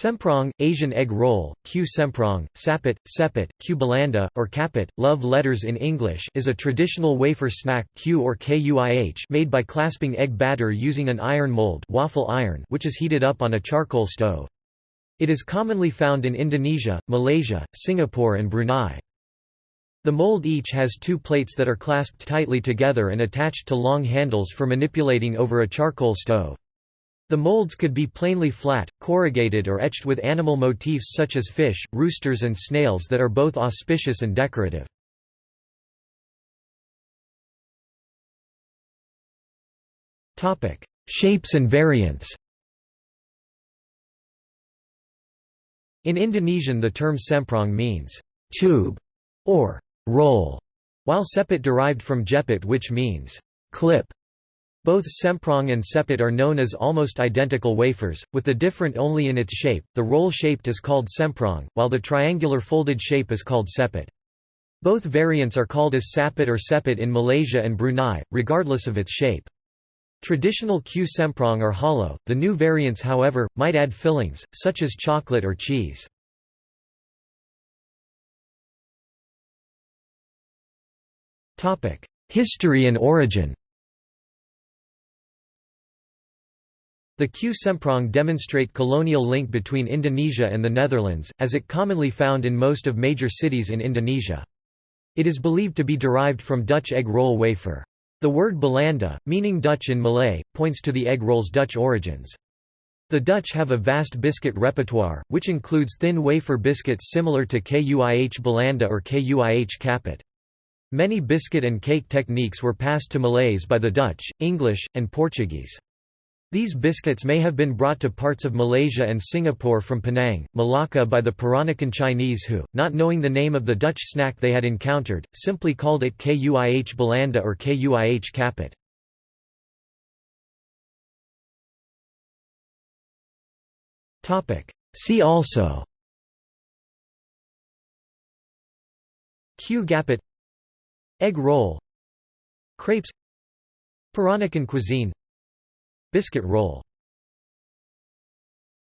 Semprong, Asian egg roll, kue semprong, sapit, sepit, kue balanda, or kapit, love letters in English is a traditional wafer snack kue or KUIH made by clasping egg batter using an iron mold waffle iron which is heated up on a charcoal stove. It is commonly found in Indonesia, Malaysia, Singapore and Brunei. The mold each has two plates that are clasped tightly together and attached to long handles for manipulating over a charcoal stove. The molds could be plainly flat, corrugated or etched with animal motifs such as fish, roosters and snails that are both auspicious and decorative. Shapes and variants In Indonesian the term semprong means «tube» or «roll», while sepit derived from jepit which means «clip». Both semprong and sepit are known as almost identical wafers, with the different only in its shape. The roll-shaped is called semprong, while the triangular folded shape is called sepit. Both variants are called as sapit or sepit in Malaysia and Brunei, regardless of its shape. Traditional kue semprong are hollow, the new variants however, might add fillings, such as chocolate or cheese. History and origin The kue semprong demonstrate colonial link between Indonesia and the Netherlands, as it commonly found in most of major cities in Indonesia. It is believed to be derived from Dutch egg roll wafer. The word balanda, meaning Dutch in Malay, points to the egg roll's Dutch origins. The Dutch have a vast biscuit repertoire, which includes thin wafer biscuits similar to Kuih balanda or Kuih kapit. Many biscuit and cake techniques were passed to Malays by the Dutch, English, and Portuguese. These biscuits may have been brought to parts of Malaysia and Singapore from Penang, Malacca by the Peranakan Chinese who, not knowing the name of the Dutch snack they had encountered, simply called it Kuih balanda or Kuih kapit. See also Kue gapit Egg roll Crepes Peranakan cuisine Biscuit roll